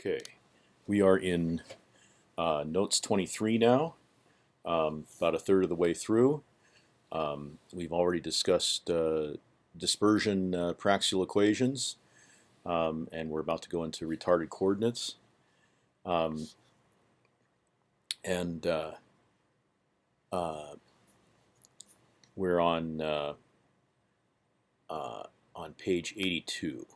Okay, we are in uh, notes 23 now, um, about a third of the way through. Um, we've already discussed uh, dispersion uh, paraxial equations, um, and we're about to go into retarded coordinates. Um, and uh, uh, we're on uh, on page 82.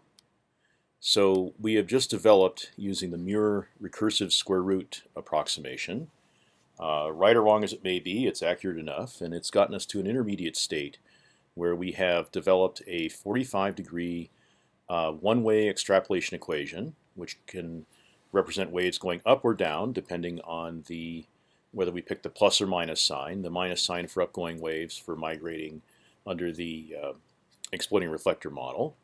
So we have just developed using the Muir recursive square root approximation. Uh, right or wrong as it may be, it's accurate enough, and it's gotten us to an intermediate state where we have developed a 45 degree uh, one-way extrapolation equation, which can represent waves going up or down depending on the whether we pick the plus or minus sign. The minus sign for upgoing waves for migrating under the uh, exploding reflector model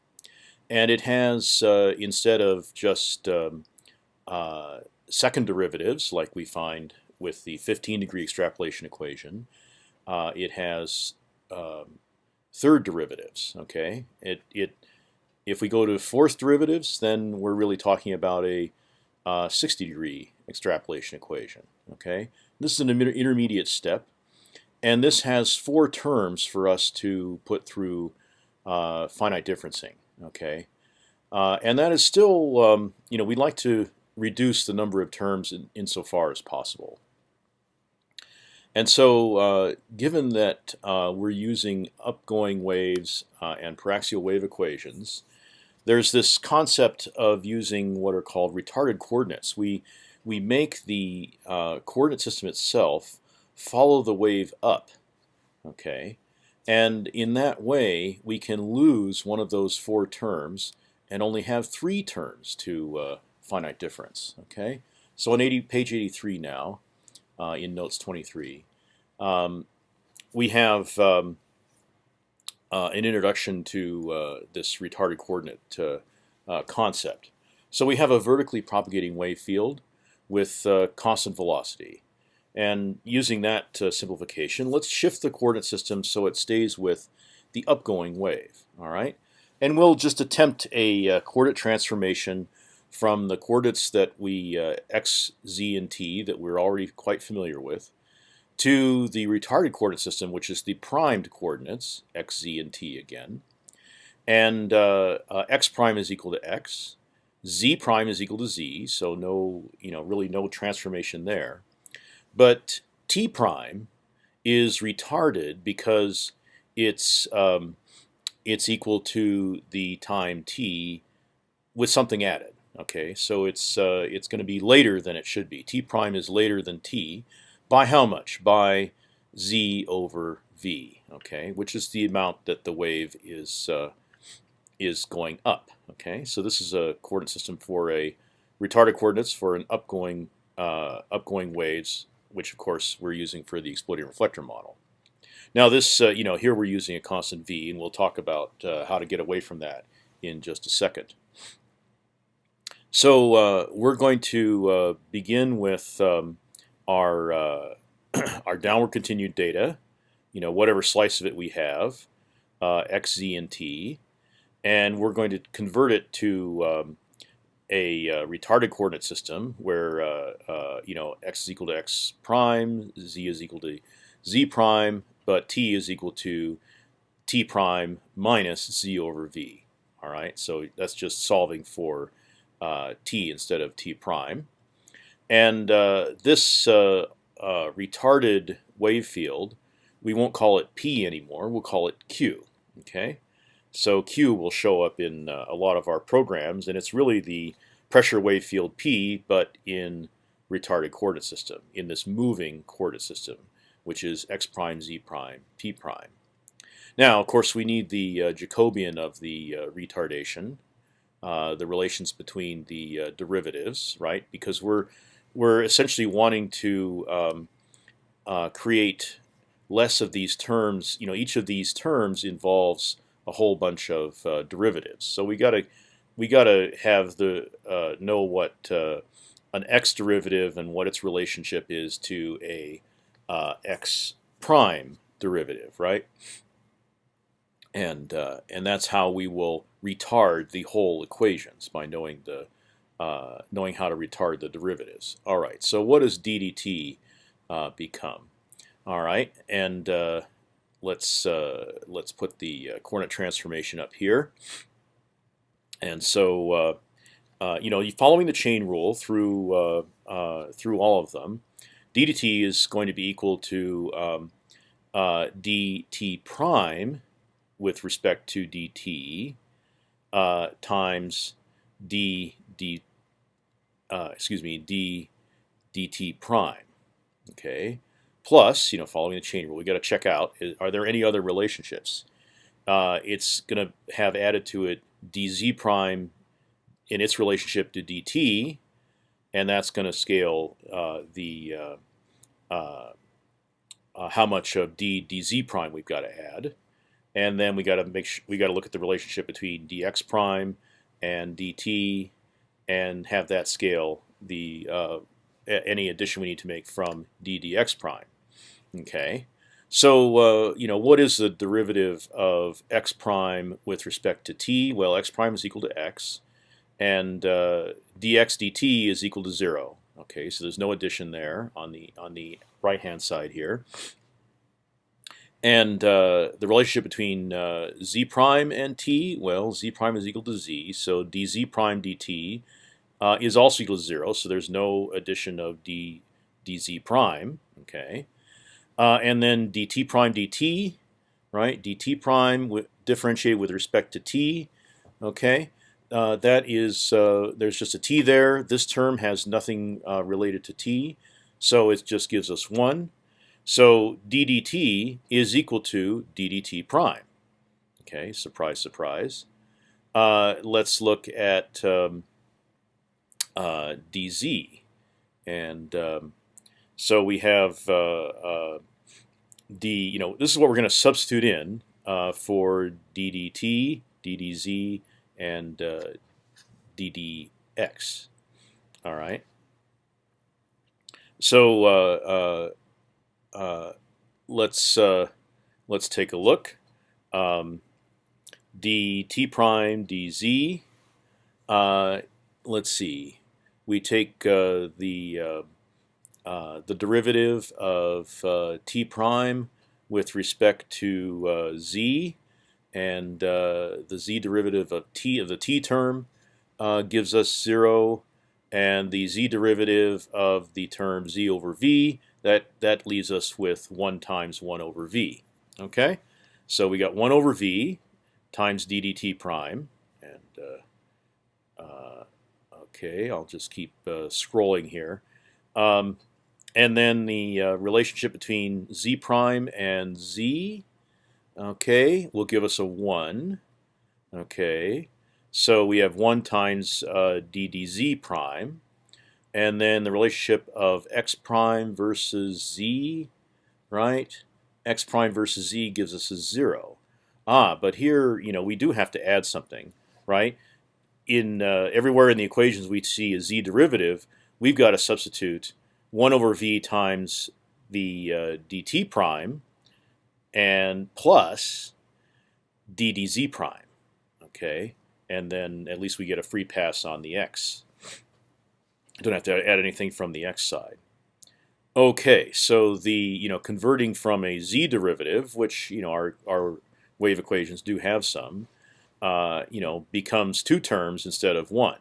and it has uh, instead of just um, uh, second derivatives like we find with the 15 degree extrapolation equation, uh, it has um, third derivatives. Okay, it it if we go to fourth derivatives, then we're really talking about a uh, 60 degree extrapolation equation. Okay, this is an intermediate step, and this has four terms for us to put through uh, finite differencing okay? Uh, and that is still, um, you know, we'd like to reduce the number of terms in, insofar as possible. And so, uh, given that uh, we're using upgoing waves uh, and paraxial wave equations, there's this concept of using what are called retarded coordinates. We we make the uh, coordinate system itself follow the wave up, okay, and in that way, we can lose one of those four terms and only have three terms to uh, finite difference. Okay, so on 80, page 83 now, uh, in notes 23, um, we have um, uh, an introduction to uh, this retarded coordinate uh, concept. So we have a vertically propagating wave field with uh, constant velocity. And using that uh, simplification, let's shift the coordinate system so it stays with the upgoing wave. All right, and we'll just attempt a uh, coordinate transformation from the coordinates that we uh, x, z, and t that we're already quite familiar with to the retarded coordinate system, which is the primed coordinates x, z, and t again. And uh, uh, x prime is equal to x, z prime is equal to z, so no, you know, really no transformation there. But t prime is retarded because it's um, it's equal to the time t with something added. Okay, so it's uh, it's going to be later than it should be. T prime is later than t by how much? By z over v. Okay, which is the amount that the wave is uh, is going up. Okay, so this is a coordinate system for a retarded coordinates for an upgoing uh, upgoing waves which of course we're using for the exploding reflector model. Now this, uh, you know, here we're using a constant v, and we'll talk about uh, how to get away from that in just a second. So uh, we're going to begin with um, our our downward continued data, you know, whatever slice of it we have, uh, x, z, and t, and we're going to convert it to um, a uh, retarded coordinate system where uh, uh, you know x is equal to x prime, z is equal to z prime, but t is equal to t prime minus z over v. All right, so that's just solving for uh, t instead of t prime, and uh, this retarded wave field, we won't call it p anymore. We'll call it q. Okay. So Q will show up in uh, a lot of our programs, and it's really the pressure wave field P, but in retarded coordinate system, in this moving coordinate system, which is x prime, z prime, p prime. Now, of course, we need the uh, Jacobian of the uh, retardation, uh, the relations between the uh, derivatives, right? Because we're we're essentially wanting to um, uh, create less of these terms. You know, each of these terms involves a whole bunch of uh, derivatives. So we got to we got to have the uh, know what uh, an x derivative and what its relationship is to a uh, x prime derivative, right? And uh, and that's how we will retard the whole equations by knowing the knowing how to retard the derivatives. All right, so what does ddt become? All right, and let's uh, let's put the uh, coordinate transformation up here. And so uh, you know, following the chain rule through through all of them, d dt is going to be equal to um, dt prime with respect to dt times d d uh, excuse me, d dt prime. Okay, plus you know following the chain rule, we got to check out are there any other relationships. Uh, it's going to have added to it dz prime in its relationship to dt, and that's going to scale uh, the uh, uh, uh, how much of d dz prime we've got to add, and then we got to make we got to look at the relationship between dx prime and dt and have that scale the uh, any addition we need to make from d dx prime. Okay, so uh, you know what is the derivative of x prime with respect to t? Well, x prime is equal to x, and uh, dx dt is equal to zero. Okay, so there's no addition there on the on the right hand side here. And uh, the relationship between uh, z prime and t, well, z prime is equal to z, so dz prime dt uh, is also equal to zero. So there's no addition of d dz prime. Okay, uh, and then dt prime dt, right? dt prime differentiated with respect to t. Okay, uh, that is uh, there's just a t there. This term has nothing uh, related to t, so it just gives us one. So ddt is equal to ddt prime. Okay, surprise, surprise. Uh, let's look at um, uh, dz, and um, so we have uh, uh, d. You know, this is what we're going to substitute in uh, for ddt, ddz, and uh, ddx. All right. So uh, let's let's take a look. Um, dt prime dz. let's see we take uh, the uh, uh, the derivative of t prime with respect to z, and the z derivative of t of the t term gives us zero, and the z derivative of the term z over v that that leaves us with one times one over v. Okay, so we got one over v times d dt prime, and Okay, I'll just keep uh, scrolling here. Um, and then the uh, relationship between z prime and z, okay, will give us a 1. Okay, so we have 1 times uh, d dz prime. And then the relationship of x prime versus z, right? x prime versus z gives us a 0. Ah, but here, you know, we do have to add something, right? In uh, everywhere in the equations we see a z derivative, we've got to substitute one over v times the uh, dt prime and plus d dz prime. Okay, and then at least we get a free pass on the x. Don't have to add anything from the x side. Okay, so the you know converting from a z derivative, which you know our our wave equations do have some, uh, you know, becomes two terms instead of one.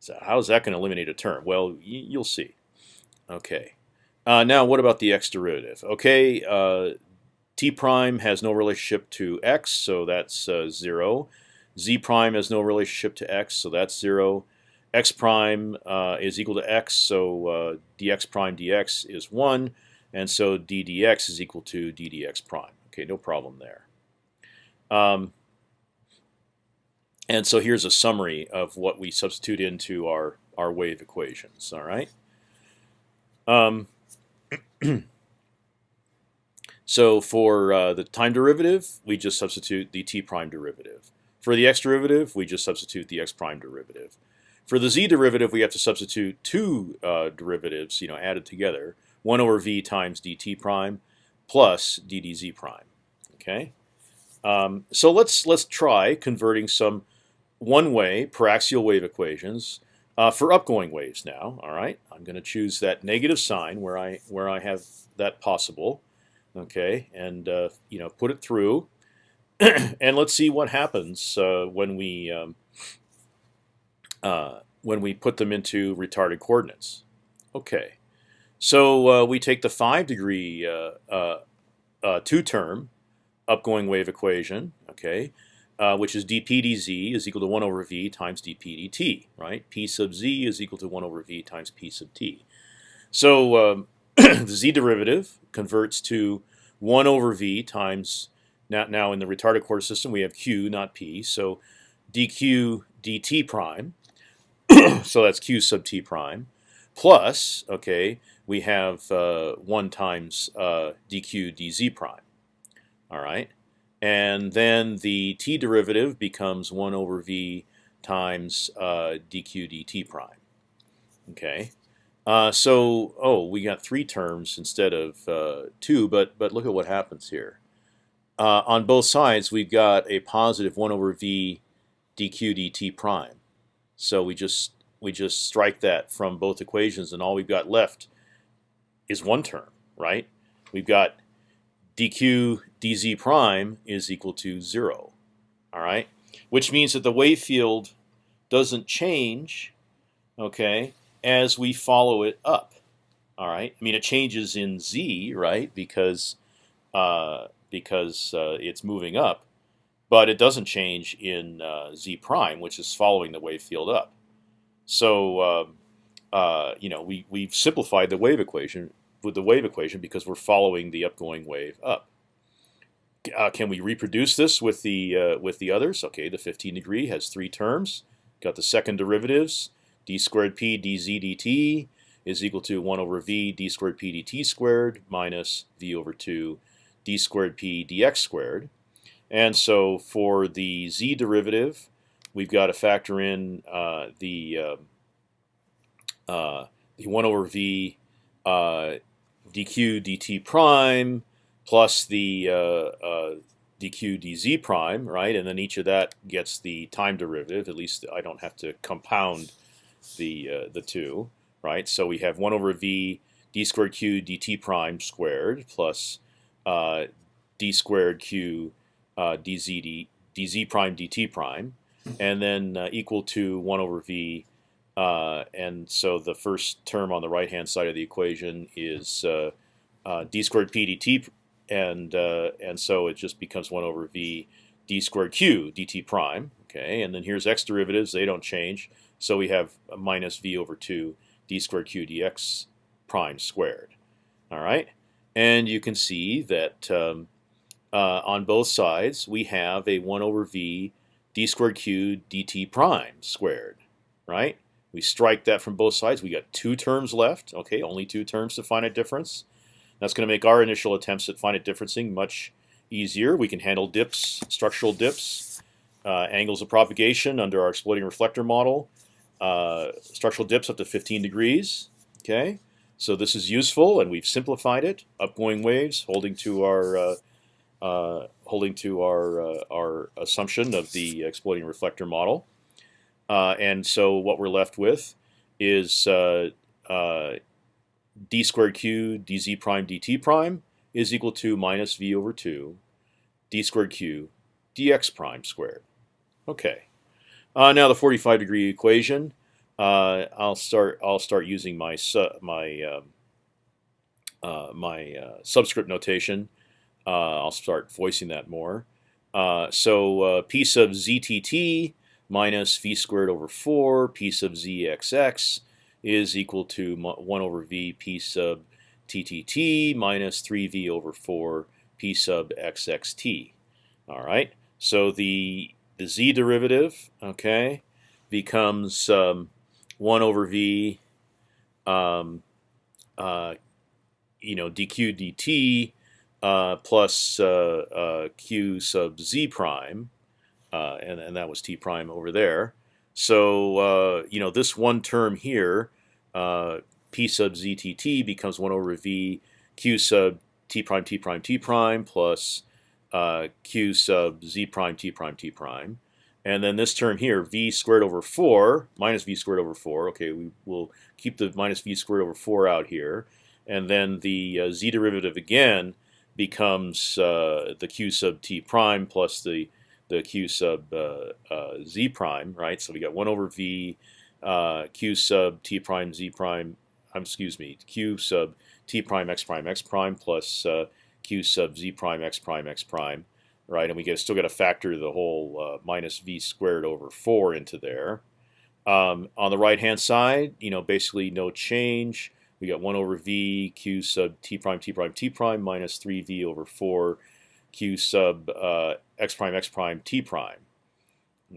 So how is that going to eliminate a term? Well, you'll see. Okay. Uh, now, what about the x derivative? Okay, uh, t prime has no relationship to x, so that's uh, zero. z prime has no relationship to x, so that's zero. x prime uh, is equal to x, so uh, dx prime dx is one, and so d dx is equal to d dx prime. Okay, no problem there. Um, and so here's a summary of what we substitute into our our wave equations. All right. Um, so for uh, the time derivative, we just substitute the t prime derivative. For the x derivative, we just substitute the x prime derivative. For the z derivative, we have to substitute two uh, derivatives, you know, added together: one over v times dt prime plus d dz prime. Okay. Um, so let's let's try converting some one way paraxial wave equations Uh, for upgoing waves now, all right, I'm going to choose that negative sign where I where I have that possible, okay, and uh, you know put it through, and let's see what happens uh, when we um, uh, when we put them into retarded coordinates. Okay, so uh, we take the five degree uh, two term upgoing wave equation, okay, uh, which is dp dz is equal to 1 over v times dp dt, right? p sub z is equal to 1 over v times p sub t. So um, the z derivative converts to 1 over v times, now, now in the retarded quarter system we have q, not p, so dq dt prime, so that's q sub t prime, plus, okay, we have uh, 1 times uh, dq dz prime. All right, and then the t derivative becomes 1 over v times uh, dq dt prime. Okay, uh, so oh, we got three terms instead of uh, two, but but look at what happens here. Uh, on both sides, we've got a positive 1 over v dq dt prime. So we just we just strike that from both equations, and all we've got left is one term, right? We've got dq dz prime is equal to zero. All right, which means that the wave field doesn't change, okay, as we follow it up. All right, I mean it changes in z, right, because uh, because uh, it's moving up, but it doesn't change in uh, z prime, which is following the wave field up. So um, uh, you know we we've simplified the wave equation with the wave equation because we're following the upgoing wave up. Uh, can we reproduce this with the uh, with the others? Okay, the 15 degree has three terms. Got the second derivatives, d squared p dz dt is equal to 1 over v d squared p dt squared minus v over 2 d squared p dx squared. And so for the z derivative, we've got to factor in uh, the uh, uh, the 1 over v uh, dq dt prime plus the uh, uh, dq dz prime, right? And then each of that gets the time derivative. At least I don't have to compound the uh, the two, right? So we have one over v d squared q dt prime squared plus uh, d squared q uh, dz d, dz prime dt prime, and then uh, equal to one over v uh, and so the first term on the right hand side of the equation is uh, uh, d squared p dt, and uh, and so it just becomes one over v d squared q dt prime. Okay, and then here's x derivatives; they don't change. So we have minus v over two d squared q dx prime squared. All right, and you can see that um, uh, on both sides we have a one over v d squared q dt prime squared. Right we strike that from both sides. We got two terms left. Okay, only two terms to finite difference. That's going to make our initial attempts at finite differencing much easier. We can handle dips, structural dips, uh, angles of propagation under our exploding reflector model, uh, structural dips up to 15 degrees. Okay, so this is useful, and we've simplified it. Upgoing waves, holding to our uh, uh holding to our uh, our assumption of the exploding reflector model. Uh, and so what we're left with is uh, uh, d squared q dz prime dt prime is equal to minus v over 2 d squared q dx prime squared. Okay. Uh, now the 45 degree equation. Uh, I'll start. I'll start using my my um, uh, my subscript notation. I'll start voicing that more. so p sub ztt minus v squared over 4 p sub zxx is equal to 1 over v p sub ttt minus 3v over 4 p sub xxt. All right, so the the z derivative, okay, becomes um, 1 over v, um, uh, you know, dq dt uh, plus uh, uh q sub z prime uh, and and that was t prime over there. So uh, you know this one term here, uh, p sub ztt becomes one over v q sub t prime t prime t prime plus q sub z prime t prime t prime. and then this term here, v squared over 4 minus v squared over 4. Okay, we will keep the minus v squared over 4 out here. And then the uh, z derivative again becomes uh, the q sub t prime plus the the q sub uh, uh z prime, right? So we got 1 over v uh, q sub t prime z prime, um, excuse me, q sub t prime x prime x prime plus q sub z prime x prime x prime right? And we get, still got to factor the whole minus v squared over 4 into there. Um, on the right hand side, you know, basically no change. We got 1 over v q sub t prime t prime t prime minus 3v over 4 q sub uh, x prime x prime t prime.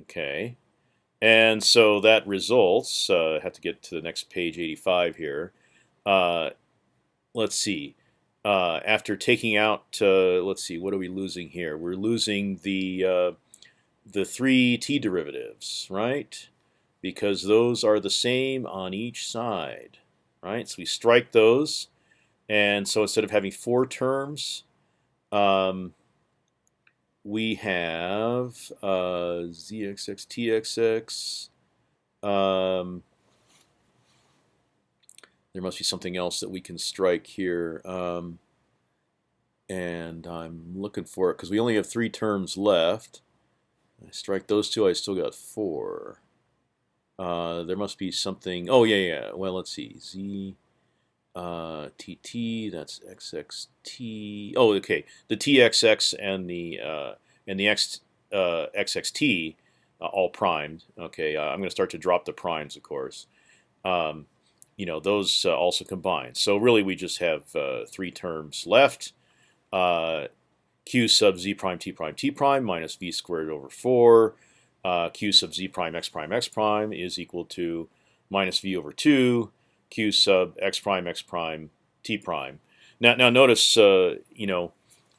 Okay, and so that results. Uh, I have to get to the next page 85 here. Uh, let's see uh, after taking out, uh, let's see, what are we losing here? We're losing the uh, the three t derivatives, right? Because those are the same on each side, right? So we strike those, and so instead of having four terms, um, we have uh, zxx txx. Um, there must be something else that we can strike here. Um, and I'm looking for it because we only have three terms left. I strike those two, I still got four. Uh, there must be something. Oh yeah, yeah. Well, let's see. Z uh, TT. That's XXT. Oh, okay. The TXX and the uh, and the X uh, XXT uh, all primed. Okay. Uh, I'm going to start to drop the primes, of course. Um, you know those uh, also combine. So really, we just have uh, three terms left. Uh, q sub z prime t prime t prime minus v squared over 4 uh, q sub z prime x prime x prime is equal to minus v over 2 q sub x prime x prime t prime. Now, now notice, uh, you know,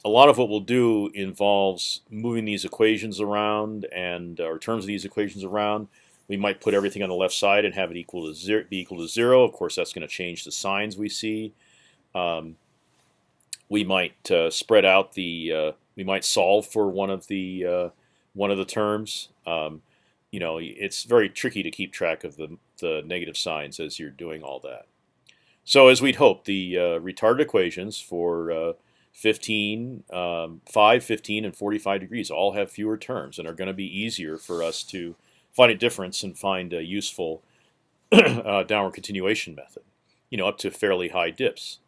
a lot of what we'll do involves moving these equations around and or terms of these equations around. We might put everything on the left side and have it equal to zero, be equal to zero. Of course, that's going to change the signs we see. Um, we might uh, spread out the. Uh, we might solve for one of the uh, one of the terms. Um, you know, it's very tricky to keep track of the the negative signs as you're doing all that. So as we'd hope, the uh, retarded equations for uh, 15, um, 5, 15, and 45 degrees all have fewer terms and are going to be easier for us to finite difference and find a useful uh, downward continuation method, you know, up to fairly high dips.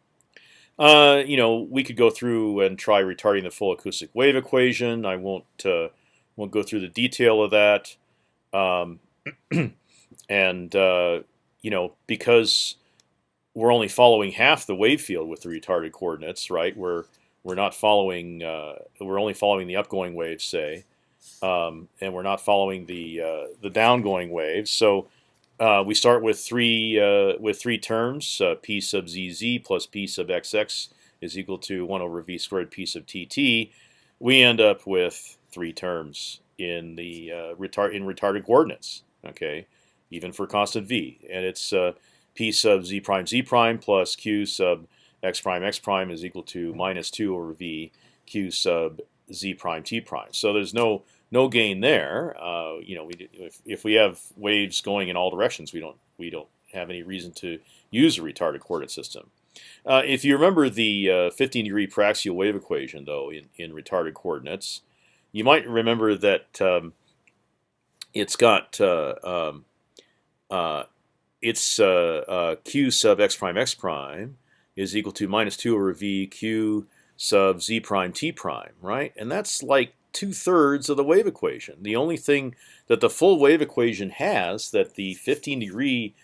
Uh, you know, we could go through and try retarding the full acoustic wave equation. I won't uh, won't go through the detail of that. Um, and uh, you know, because we're only following half the wave field with the retarded coordinates, right? We're we're not following. Uh, we're only following the upgoing waves, say um, and we're not following the uh, the downgoing waves. So uh, we start with three uh, with three terms: uh, p sub zz plus p sub xx is equal to one over v squared p sub tt. We end up with three terms in the uh, retard in retarded coordinates. Okay, even for constant v, and it's uh, p sub z prime z prime plus q sub x prime x prime is equal to minus two over v q sub z prime t prime. So there's no no gain there. Uh, you know, we, if, if we have waves going in all directions, we don't we don't have any reason to use a retarded coordinate system. Uh, if you remember the uh, 15 degree paraxial wave equation, though, in, in retarded coordinates, you might remember that um, it's got uh, um, its uh, q sub x prime x prime is equal to minus 2 over v q sub z prime t prime, right? And that's like two thirds of the wave equation. The only thing that the full wave equation has that the 15 degree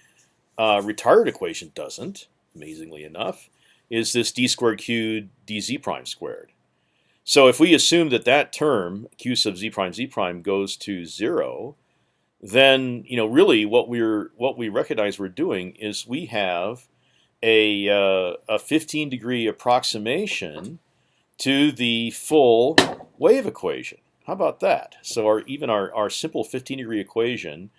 uh, retarded equation doesn't, amazingly enough, is this d squared q dz prime squared. So if we assume that that term q sub z prime z prime goes to zero, then you know really what we're what we recognize we're doing is we have a uh, a 15 degree approximation to the full wave equation. How about that? So our even our, our simple 15 degree equation,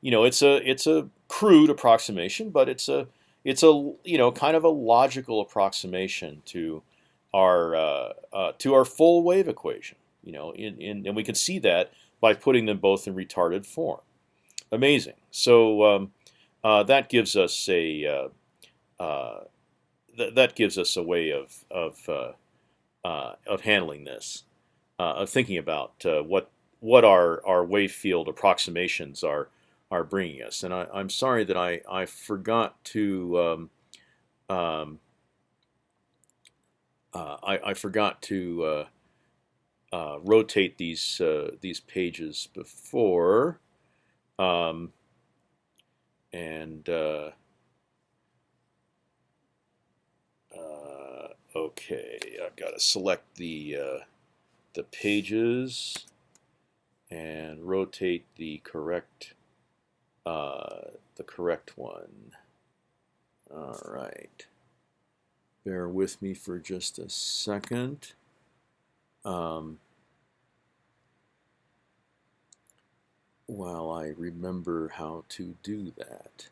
you know, it's a it's a crude approximation, but it's a it's a you know kind of a logical approximation to our uh, uh, to our full wave equation. You know, in, in, and we can see that by putting them both in retarded form. Amazing. So um, uh, that gives us a uh, th that gives us a way of of of handling this, of thinking about what what our our wave field approximations are are bringing us. And I, am sorry that I I forgot to um, um, uh, I, I, forgot to uh, uh, rotate these uh, these pages before, um, and uh, uh, okay, I've got to select the the pages and rotate the correct the correct one. All right. Bear with me for just a second. Um, while I remember how to do that.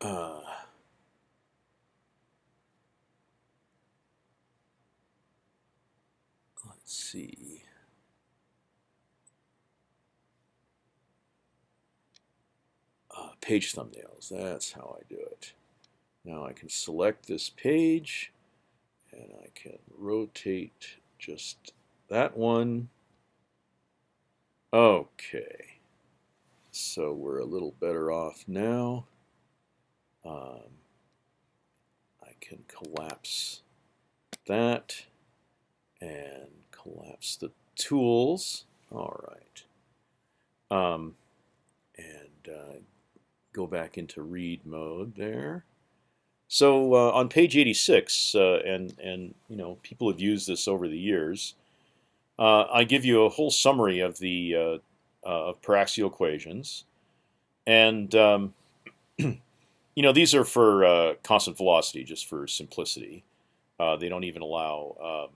Uh, let's see. Uh, page thumbnails. That's how I do it. Now I can select this page and I can rotate just that one. Okay, so we're a little better off now. Um, I can collapse that and collapse the tools. All right. Um, and uh, go back into read mode there. So uh, on page 86, uh, and and you know people have used this over the years. Uh, I give you a whole summary of the uh, uh, of paraxial equations, and um, you know these are for uh, constant velocity, just for simplicity. they don't even allow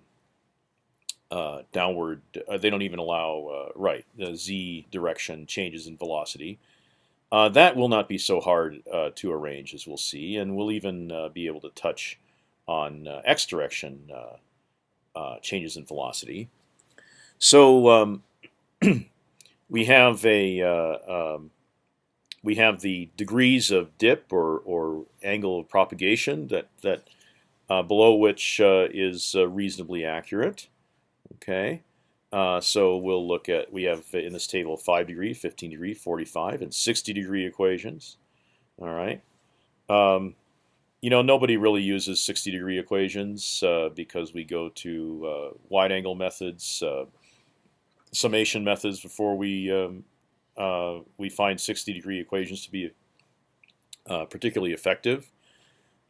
um, downward. they don't even allow right the z direction changes in velocity. Uh, that will not be so hard uh, to arrange as we'll see, and we'll even uh, be able to touch on uh, x direction uh, uh, changes in velocity. So um, we have a um, we have the degrees of dip or, or angle of propagation that that below which is reasonably accurate. Okay. Uh, so we'll look at, we have in this table 5 degree, 15 degree, 45, and 60 degree equations. All right. Um, you know, nobody really uses 60 degree equations uh, because we go to uh, wide angle methods, uh, summation methods before we um, uh, we find 60 degree equations to be uh, particularly effective.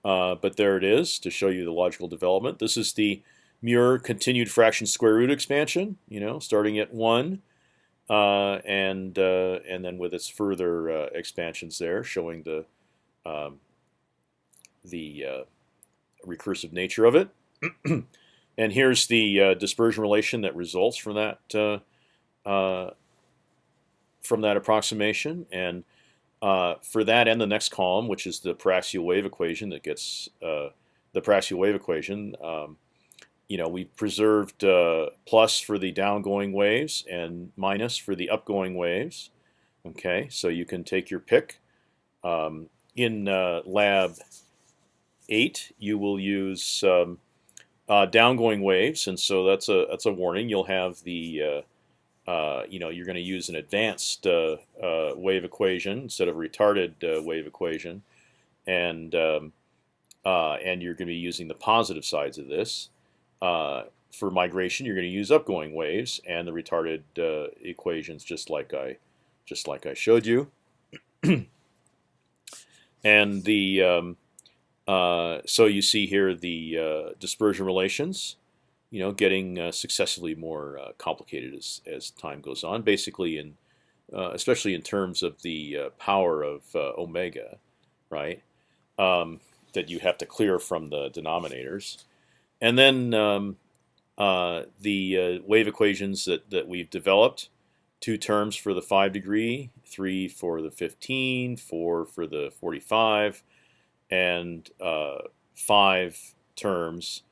but there it is to show you the logical development. This is the Muir continued fraction square root expansion, you know, starting at one, uh, and uh, and then with its further uh, expansions there, showing the um, the uh, recursive nature of it. and here's the uh, dispersion relation that results from that uh, from that approximation, and for that and the next column, which is the paraxial wave equation that gets the paraxial wave equation. Um, you know, we preserved uh, plus for the downgoing waves and minus for the upgoing waves. Okay, so you can take your pick. Um, in uh, lab eight, you will use um, uh, downgoing waves, and so that's a that's a warning. You'll have the uh, uh, you know you're going to use an advanced uh, wave equation instead of a retarded wave equation, and um, and you're going to be using the positive sides of this. Uh, for migration, you're going to use upgoing waves and the retarded uh, equations, just like I, just like I showed you. and the um, uh, so you see here the uh, dispersion relations, you know, getting uh, successively more uh, complicated as as time goes on. Basically, in especially in terms of the power of omega, right? Um, that you have to clear from the denominators. And then um, uh, the uh, wave equations that, that we've developed, two terms for the 5 degree, three for the 15, four for the 45, and uh, five terms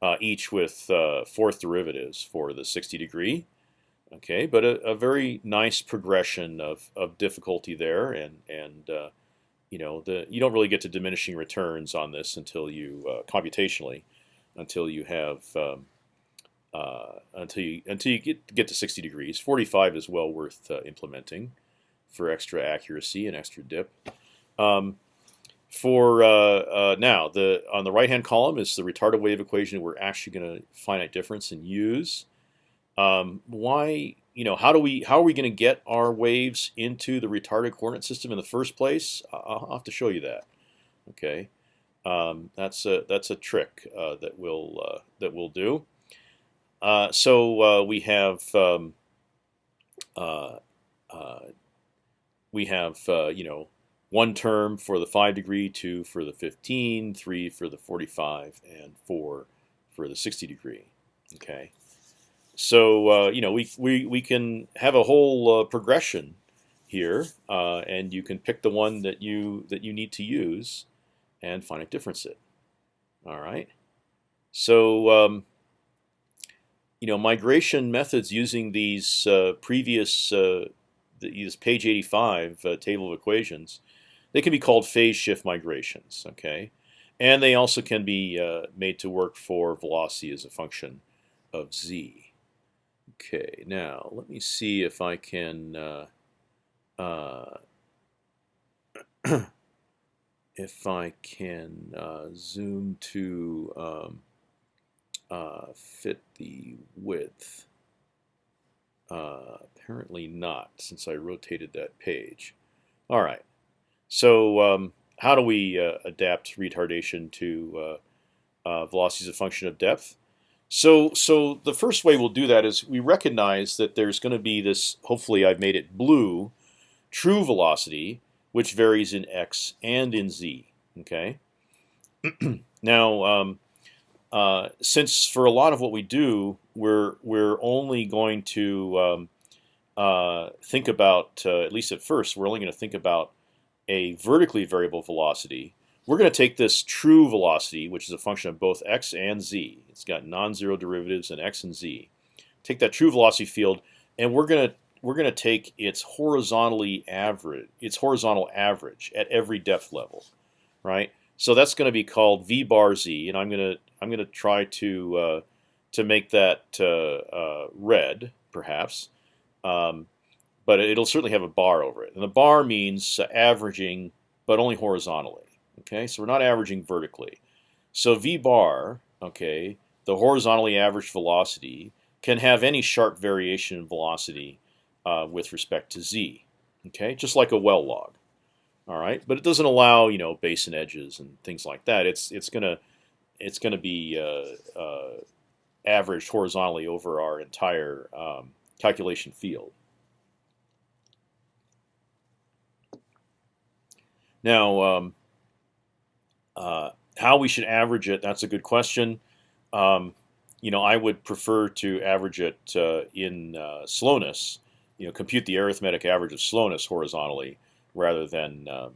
uh, each with uh, fourth derivatives for the 60 degree. Okay, but a, a very nice progression of, of difficulty there, and and uh, you know the you don't really get to diminishing returns on this until you computationally, until you have um, uh, until you until you get get to 60 degrees. 45 is well worth uh, implementing for extra accuracy and extra dip. Um, for uh, uh, now, the on the right hand column is the retarded wave equation we're actually going to finite difference and use. Um, why you know how do we how are we going to get our waves into the retarded coordinate system in the first place? I'll have to show you that. Okay, um, that's a that's a trick uh, that we'll uh, that we'll do. Uh, so uh, we have um, we have you know one term for the 5 degree, two for the 15, three for the 45, and four for the 60 degree. Okay, so uh, you know we, we we can have a whole uh, progression here, uh, and you can pick the one that you that you need to use, and finite difference it. All right, so um, you know migration methods using these uh, previous uh, these page 85 uh, table of equations they can be called phase shift migrations. Okay, and they also can be uh, made to work for velocity as a function of z. Okay, now let me see if I can. If I can uh, zoom to um, uh, fit the width. Uh, apparently not, since I rotated that page. All right. So um, how do we uh, adapt retardation to uh, uh, velocity as a function of depth? So, so the first way we'll do that is we recognize that there's going to be this. Hopefully, I've made it blue. True velocity, which varies in x and in z. Okay. now, um, uh, since for a lot of what we do, we're we're only going to um, uh, think about uh, at least at first, we're only going to think about a vertically variable velocity, we're going to take this true velocity, which is a function of both x and z. It's got non-zero derivatives in x and z. Take that true velocity field, and we're going to we're going to take its horizontally average, its horizontal average at every depth level, right? So that's going to be called v bar z, and I'm going to I'm going to try to uh, to make that uh, uh, red, perhaps. Um, but it'll certainly have a bar over it. And the bar means averaging, but only horizontally. Okay, so we're not averaging vertically. So v bar, okay, the horizontally averaged velocity can have any sharp variation in velocity uh, with respect to z. Okay, just like a well log. All right, but it doesn't allow you know basin edges and things like that. It's it's gonna it's gonna be uh, uh, averaged horizontally over our entire um, calculation field. Now, um, uh, how we should average it, that's a good question. Um, you know, I would prefer to average it uh, in uh, slowness, you know, compute the arithmetic average of slowness horizontally rather than um,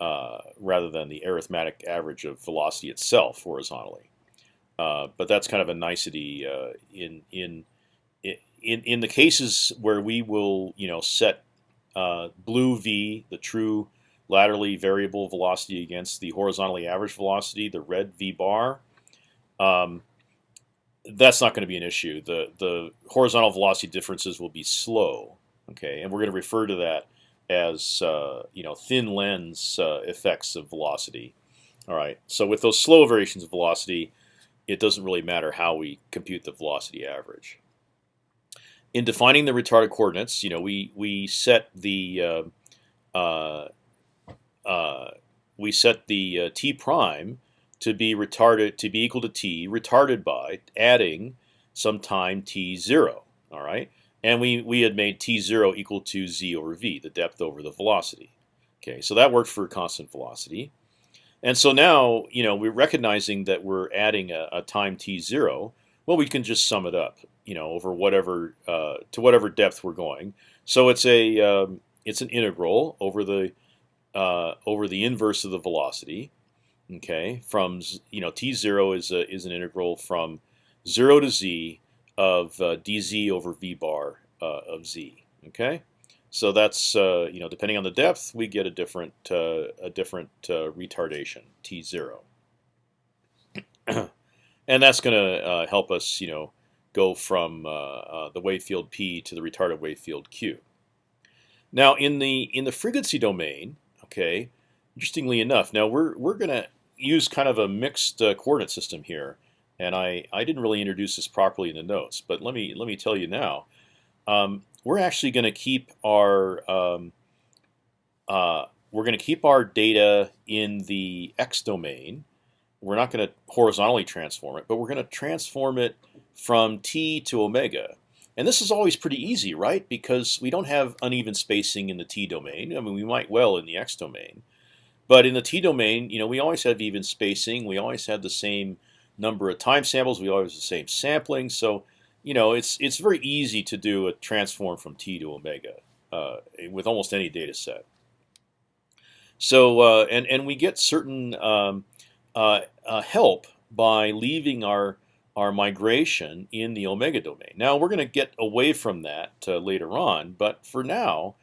uh, rather than the arithmetic average of velocity itself horizontally. Uh, but that's kind of a nicety uh, in in in in the cases where we will you know set blue v, the true laterally variable velocity against the horizontally average velocity, the red v bar, um, that's not going to be an issue. The the horizontal velocity differences will be slow. Okay, and we're going to refer to that as uh, you know thin lens uh, effects of velocity. All right. So with those slow variations of velocity, it doesn't really matter how we compute the velocity average. In defining the retarded coordinates, you know, we we set the uh, uh uh, we set the uh, t prime to be retarded to be equal to t retarded by adding some time t zero. All right, and we we had made t zero equal to z over v, the depth over the velocity. Okay, so that worked for constant velocity. And so now, you know, we're recognizing that we're adding a, a time t zero. Well, we can just sum it up, you know, over whatever uh, to whatever depth we're going. So it's a um, it's an integral over the uh, over the inverse of the velocity, Okay, from you know t zero is a, is an integral from zero to z of uh, dz over v bar uh, of z. Okay, so that's uh, you know depending on the depth, we get a different uh, a different uh, retardation t zero, and that's going to uh, help us you know go from the wave field p to the retarded wave field q. Now in the in the frequency domain, okay, interestingly enough, now we're we're going to use kind of a mixed uh, coordinate system here, and I I didn't really introduce this properly in the notes, but let me let me tell you now. Um, we're actually going to keep our um, uh, we're going to keep our data in the x domain. We're not going to horizontally transform it, but we're going to transform it from t to omega. And this is always pretty easy, right? Because we don't have uneven spacing in the t domain. I mean, we might well in the x domain. But in the t domain, you know, we always have even spacing. We always have the same number of time samples. We always have the same sampling. So, you know, it's it's very easy to do a transform from t to omega uh, with almost any data set. So, uh, and and we get certain um, uh, uh help by leaving our our migration in the omega domain. Now we're going to get away from that uh, later on, but for now,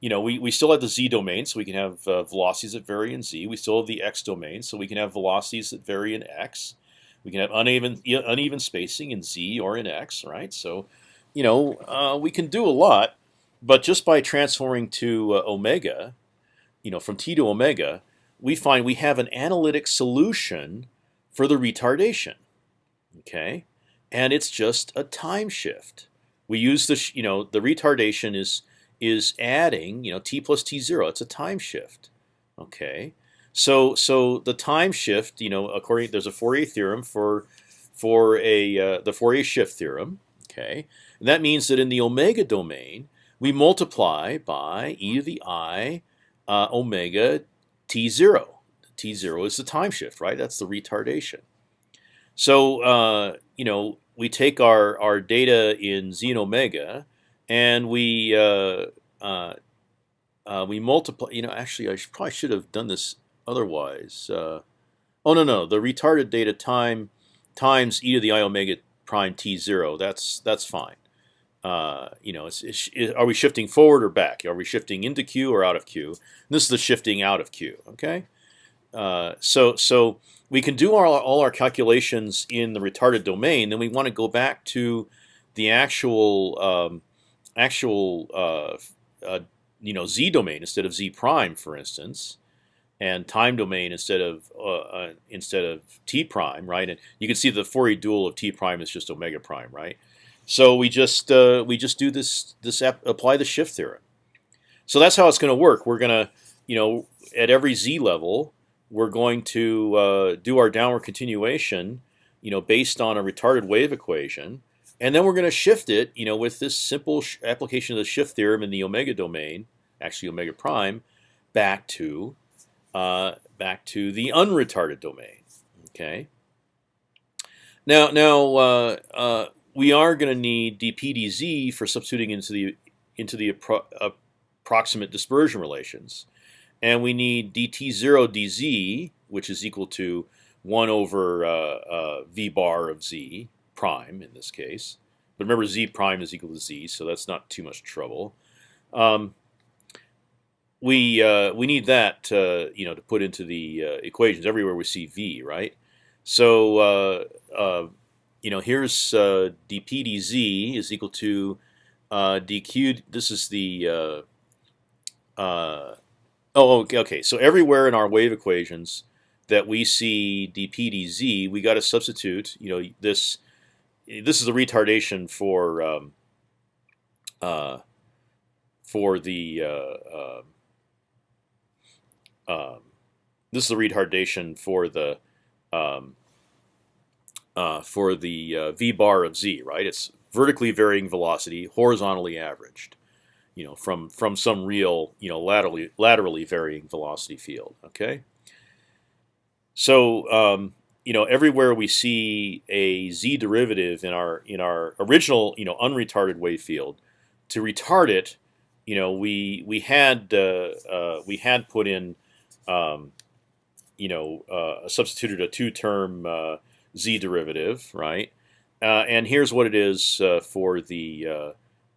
you know, we, we still have the z domain, so we can have uh, velocities that vary in z. We still have the x domain, so we can have velocities that vary in x. We can have uneven uneven spacing in z or in x, right? So, you know, uh, we can do a lot, but just by transforming to uh, omega, you know, from t to omega, we find we have an analytic solution for the retardation. Okay, and it's just a time shift. We use the you know the retardation is is adding, you know, t plus t zero. It's a time shift. Okay, so so the time shift, you know, according there's a Fourier theorem for for a uh, the Fourier shift theorem. Okay, and that means that in the omega domain we multiply by e to the i uh, omega t zero. T zero is the time shift, right? That's the retardation. So uh, you know we take our our data in z and omega and we uh, uh, uh, we multiply. You know, actually, I should, probably should have done this otherwise. Uh, oh no, no, the retarded data time times e to the i omega prime t zero. That's that's fine. Uh, you know, it's, it's, it, are we shifting forward or back? Are we shifting into Q or out of Q? And this is the shifting out of Q. Okay, uh, so so we can do our, all our calculations in the retarded domain. Then we want to go back to the actual um, actual uh, uh, you know z domain instead of z prime, for instance, and time domain instead of uh, uh, instead of t prime, right? And you can see the Fourier dual of t prime is just omega prime, right? So we just uh, we just do this this apply the shift theorem. So that's how it's going to work. We're going to you know at every z level we're going to uh, do our downward continuation, you know, based on a retarded wave equation and then we're going to shift it, you know, with this simple application of the shift theorem in the omega domain, actually omega prime, back to uh, back to the unretarded domain. Okay. Now, now uh, uh, we are going to need dpdz for substituting into the into the appro approximate dispersion relations, and we need dt0 dz, which is equal to one over uh, uh, v bar of z prime in this case. But remember, z prime is equal to z, so that's not too much trouble. Um, we uh, we need that uh, you know to put into the uh, equations everywhere we see v, right? So uh, uh, you know here's uh, dp dz is equal to dq. This is the oh okay okay. So everywhere in our wave equations that we see dp dz, we got to substitute you know this this is a retardation for um, uh, for the uh, uh, um, this is a retardation for the um, uh, for the uh, v bar of z, right? It's vertically varying velocity, horizontally averaged, you know, from from some real, you know, laterally laterally varying velocity field. Okay. So um, you know, everywhere we see a z derivative in our in our original, you know, unretarded wave field, to retard it, you know, we we had uh, uh, we had put in, um, you know, uh, substituted a two-term uh, z derivative, right? Uh, and here's what it is uh, for the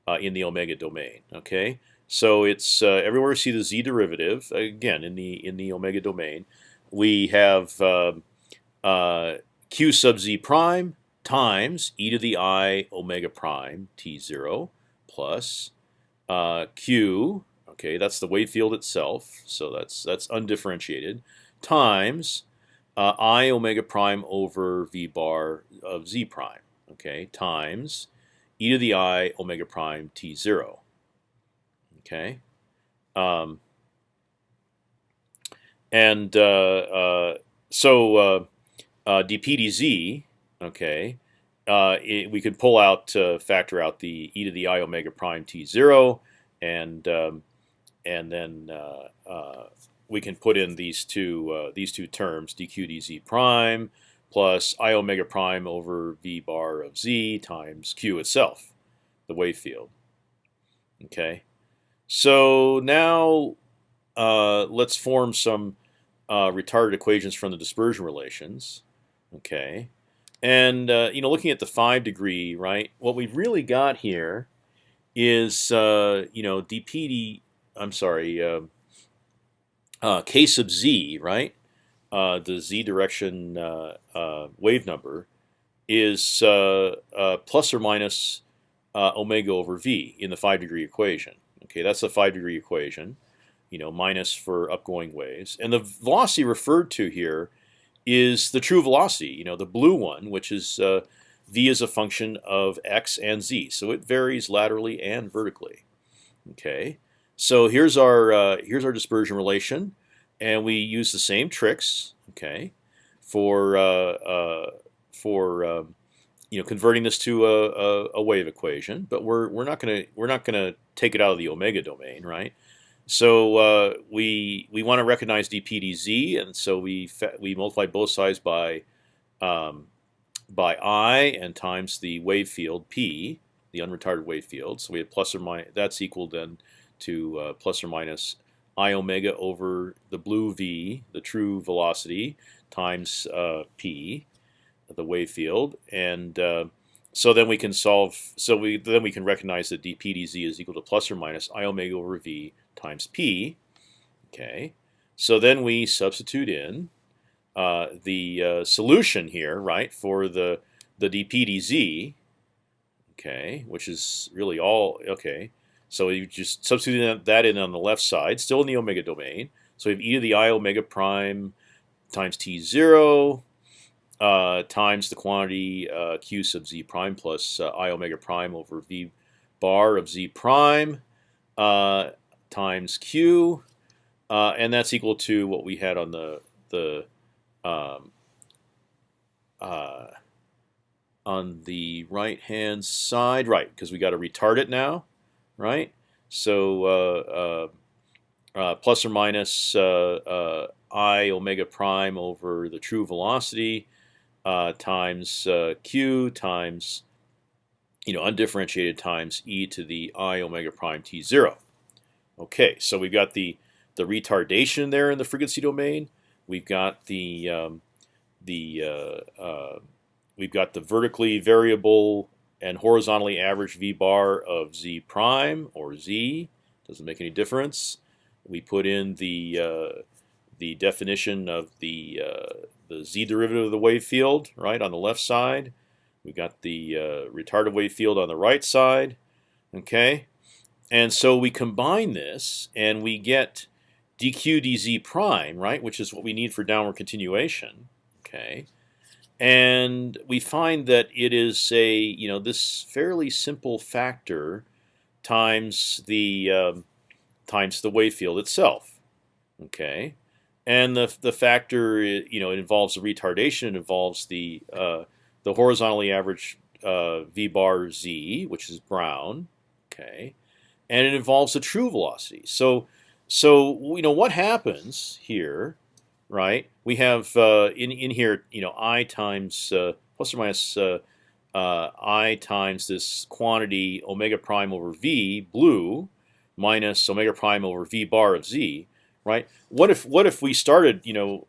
uh, in the omega domain. Okay, so it's everywhere we see the z derivative again in the in the omega domain. We have um, q sub z prime times e to the i omega prime t zero plus q. Okay, that's the wave field itself. So that's that's undifferentiated times uh, i omega prime over v bar of z prime, okay, times e to the i omega prime t zero. Okay, um, and uh, uh, so uh, uh, dp dz, okay, uh, it, we could pull out factor out the e to the i omega prime t zero, and um, and then we can put in these two uh, these two terms dq dz prime plus i omega prime over v bar of z times q itself, the wave field. Okay, so now uh, let's form some uh, retarded equations from the dispersion relations. Okay, and uh, you know, looking at the five degree, right? What we've really got here is uh, you know dp. I'm sorry. Uh, uh, k sub z, right? Uh, the z direction uh, uh wave number is plus or minus omega over v in the five degree equation. Okay, that's the five degree equation. You know, minus for upgoing waves, and the velocity referred to here is the true velocity. You know, the blue one, which is v is a function of x and z, so it varies laterally and vertically. Okay, so here's our uh, here's our dispersion relation, and we use the same tricks, okay, for uh, uh, for um, you know converting this to a, a, a, wave equation. But we're we're not gonna we're not gonna take it out of the omega domain, right? So uh, we we want to recognize dpdz, and so we we multiply both sides by um, by i and times the wave field p, the unretarded wave field. So we have plus or minus. That's equal then to uh, plus or minus i omega over the blue v, the true velocity, times uh, p, the wave field, and uh, so then we can solve. So we then we can recognize that dp dz is equal to plus or minus i omega over v times p. Okay, so then we substitute in uh, the uh, solution here, right, for the the dp dz. Okay, which is really all okay. So you just substitute that in on the left side, still in the omega domain. So we have e to the i omega prime times t zero uh, times the quantity uh, q sub z prime plus uh, i omega prime over v bar of z prime uh, times q, uh, and that's equal to what we had on the the um, uh, on the right hand side, right? Because we got to retard it now right? So uh, uh, uh, plus or minus i omega prime over the true velocity times q times you know undifferentiated times e to the i omega prime t zero. Okay, so we've got the the retardation there in the frequency domain. We've got the um, the uh, uh, we've got the vertically variable and horizontally average v bar of z prime or z doesn't make any difference. We put in the uh, the definition of the uh, the z derivative of the wave field right on the left side. We've got the uh, retarded wave field on the right side. Okay, and so we combine this and we get dq dz prime right, which is what we need for downward continuation. Okay, and we find that it is a you know this fairly simple factor times the um, times the wave field itself. Okay, and the the factor you know it involves the retardation. It involves the uh, the horizontally averaged uh, v bar z, which is brown. Okay, and it involves the true velocity. So so you know what happens here right? We have uh, in in here, you know, i times uh, plus or minus uh, uh, i times this quantity omega prime over v blue minus omega prime over v bar of z, right? What if what if we started, you know,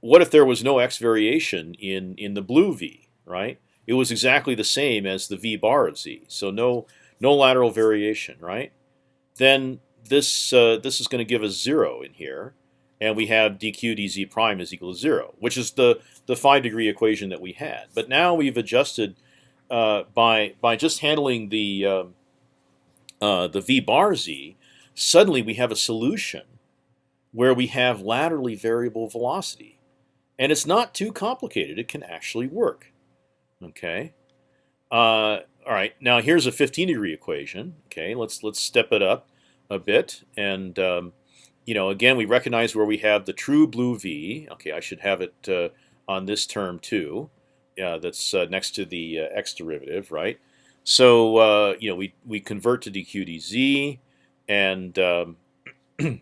what if there was no x variation in in the blue v, right? It was exactly the same as the v bar of z, so no no lateral variation, right? Then this uh, this is going to give us zero in here, and we have dq dz prime is equal to zero, which is the the five degree equation that we had. But now we've adjusted uh, by by just handling the uh, uh, the v bar z. Suddenly we have a solution where we have laterally variable velocity, and it's not too complicated. It can actually work. Okay. Uh, all right. Now here's a 15 degree equation. Okay. Let's let's step it up a bit and um, you know, again, we recognize where we have the true blue v. Okay, I should have it uh, on this term too. Yeah, that's uh, next to the uh, x derivative, right? So uh, you know, we we convert to dq dz, and um, and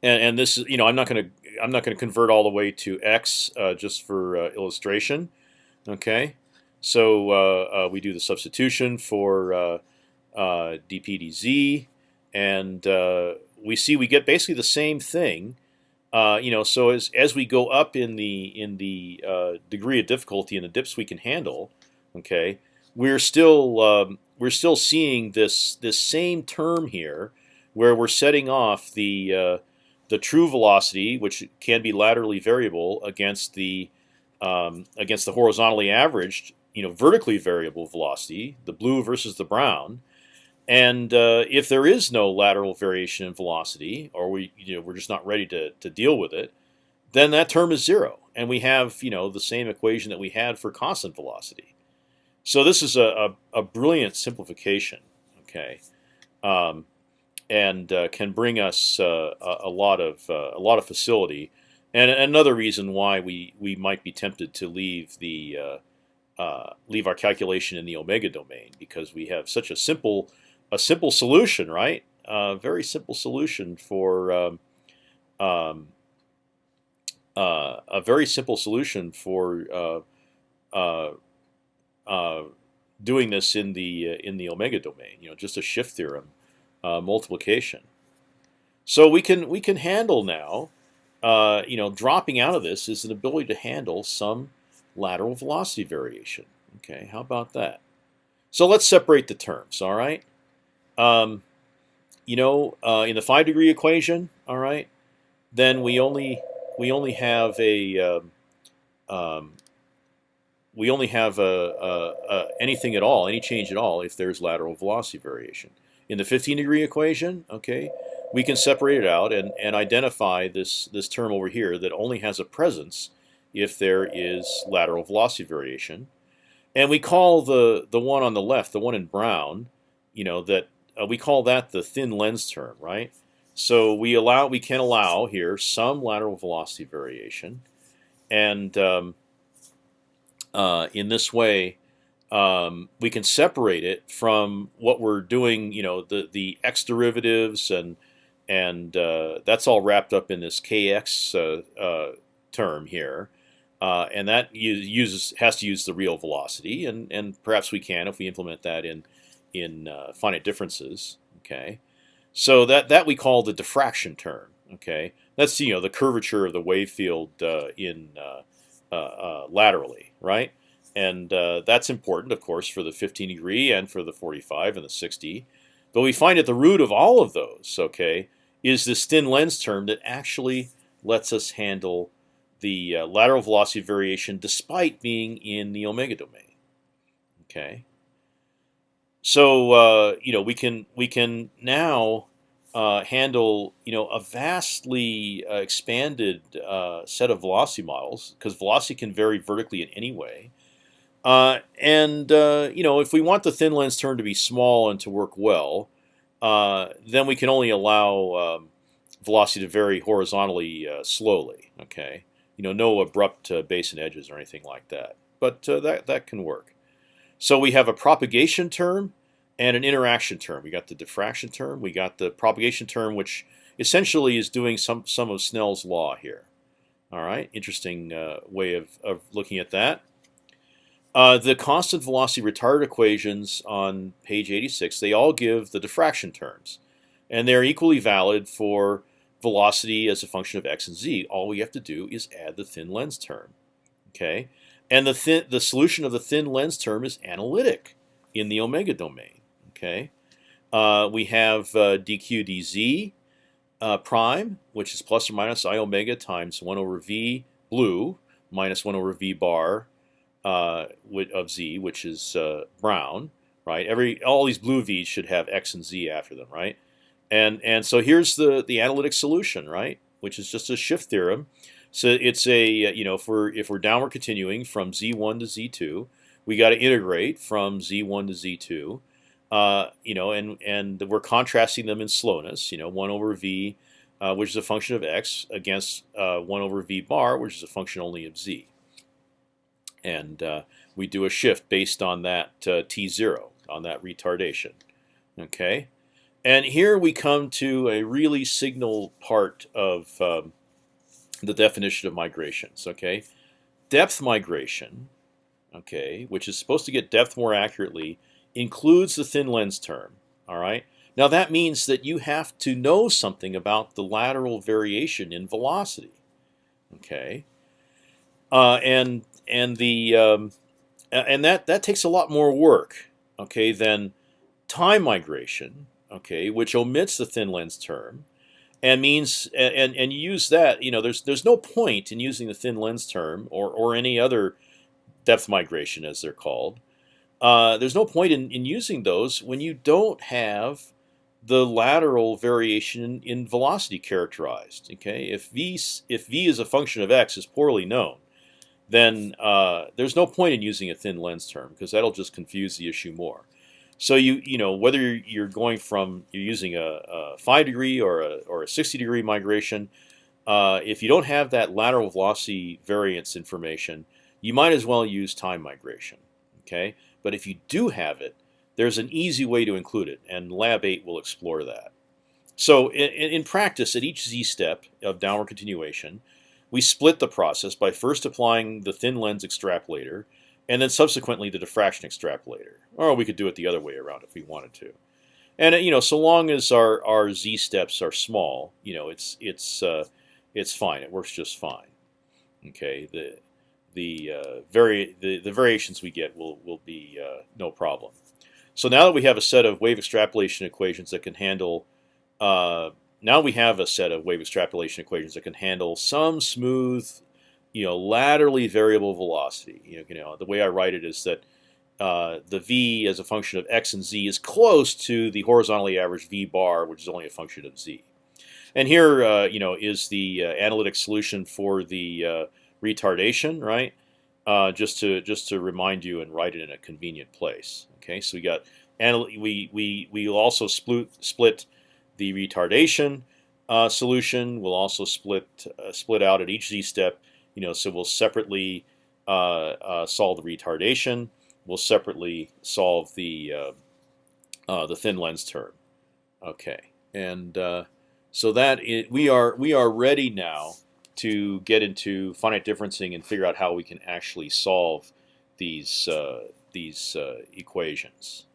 and this is you know, I'm not going to I'm not going to convert all the way to x uh, just for uh, illustration. Okay, so we do the substitution for dp dz, and we see we get basically the same thing. Uh, you know, so as as we go up in the in the uh, degree of difficulty and the dips we can handle, okay, we're still um, we're still seeing this this same term here, where we're setting off the uh, the true velocity, which can be laterally variable, against the um, against the horizontally averaged, you know, vertically variable velocity, the blue versus the brown, and uh, if there is no lateral variation in velocity, or we you know we're just not ready to to deal with it, then that term is zero, and we have you know the same equation that we had for constant velocity. So this is a a, a brilliant simplification, okay, um, and uh, can bring us uh, a, a, lot of uh, a lot of facility. And another reason why we we might be tempted to leave the uh, uh, leave our calculation in the omega domain because we have such a simple a simple solution, right? A very simple solution for um, um, uh, a very simple solution for uh, uh, uh doing this in the uh, in the omega domain. You know, just a shift theorem uh, multiplication. So we can we can handle now. you know, dropping out of this is an ability to handle some lateral velocity variation. Okay, how about that? So let's separate the terms. All right. Um, you know, uh, in the five degree equation, all right, then we only we only have a um, um, we only have a, a, a, anything at all, any change at all, if there's lateral velocity variation. In the 15 degree equation, okay, we can separate it out and, and identify this this term over here that only has a presence if there is lateral velocity variation, and we call the the one on the left, the one in brown, you know that uh, we call that the thin lens term, right? So we allow we can allow here some lateral velocity variation, and um, uh, in this way, um, we can separate it from what we're doing. You know, the the x derivatives and and uh, that's all wrapped up in this kx uh, uh, term here. Uh, and that uses has to use the real velocity, and and perhaps we can if we implement that in in uh, finite differences. Okay, so that that we call the diffraction term. Okay, that's you know the curvature of the wave field uh, in uh, uh, uh laterally, right? And that's important, of course, for the 15 degree and for the 45 and the 60. But we find at the root of all of those, okay, is this thin lens term that actually lets us handle the lateral velocity variation despite being in the omega domain. Okay. So uh, you know we can we can now uh, handle you know a vastly uh, expanded uh, set of velocity models because velocity can vary vertically in any way. Uh, and uh, you know if we want the thin lens term to be small and to work well, then we can only allow um, velocity to vary horizontally slowly. Okay, you know no abrupt base and edges or anything like that, but that that can work. So we have a propagation term and an interaction term. We got the diffraction term. We got the propagation term, which essentially is doing some some of Snell's law here. All right, interesting uh, way of, of looking at that. Uh, the constant velocity retarded equations on page 86, they all give the diffraction terms. And they're equally valid for velocity as a function of x and z. All we have to do is add the thin lens term. Okay, and the thin, the solution of the thin lens term is analytic in the omega domain. Okay, uh, we have uh, dq dz uh, prime, which is plus or minus i omega times one over v blue minus one over v bar uh, of z, which is uh, brown. Right, every all these blue v's should have x and z after them. Right, and and so here's the the analytic solution. Right, which is just a shift theorem. So it's a you know if we're if we're downward continuing from z1 to z2, we got to integrate from z1 to z2. Uh, you know, and and we're contrasting them in slowness. You know, one over v, uh, which is a function of x, against uh, one over v bar, which is a function only of z. And uh, we do a shift based on that uh, t zero on that retardation. Okay, and here we come to a really signal part of um, the definition of migrations. Okay, depth migration, okay, which is supposed to get depth more accurately, includes the thin lens term. All right. Now that means that you have to know something about the lateral variation in velocity. Okay. Uh, and and the um, and that that takes a lot more work. Okay, than time migration. Okay, which omits the thin lens term and means and and you use that you know there's there's no point in using the thin lens term or or any other depth migration as they're called. Uh, there's no point in, in using those when you don't have the lateral variation in, velocity characterized okay? If v if v is a function of x is poorly known then uh, there's no point in using a thin lens term because that'll just confuse the issue more so you you know whether you're going from you're using a, a five degree or a or a sixty degree migration, uh, if you don't have that lateral velocity variance information, you might as well use time migration. Okay, but if you do have it, there's an easy way to include it, and Lab 8 will explore that. So in, in practice, at each z step of downward continuation, we split the process by first applying the thin lens extrapolator and then subsequently the diffraction extrapolator. Or we could do it the other way around if we wanted to. And you know, so long as our our z steps are small, you know, it's it's uh, it's fine. It works just fine. Okay, the the uh, vari the, the variations we get will will be uh, no problem. So now that we have a set of wave extrapolation equations that can handle, uh, now we have a set of wave extrapolation equations that can handle some smooth you know, laterally variable velocity. You know, you know, the way I write it is that uh, the v as a function of x and z is close to the horizontally averaged v bar, which is only a function of z. And here, uh, you know, is the uh, analytic solution for the uh, retardation, right? Uh, just to just to remind you and write it in a convenient place. Okay, so we got we we we also split split the retardation uh, solution. We'll also split split out at each z step you know, so we'll separately uh, uh, solve the retardation. We'll separately solve the uh, uh the thin lens term. Okay, and uh, so that we are we are ready now to get into finite differencing and figure out how we can actually solve these uh, these equations.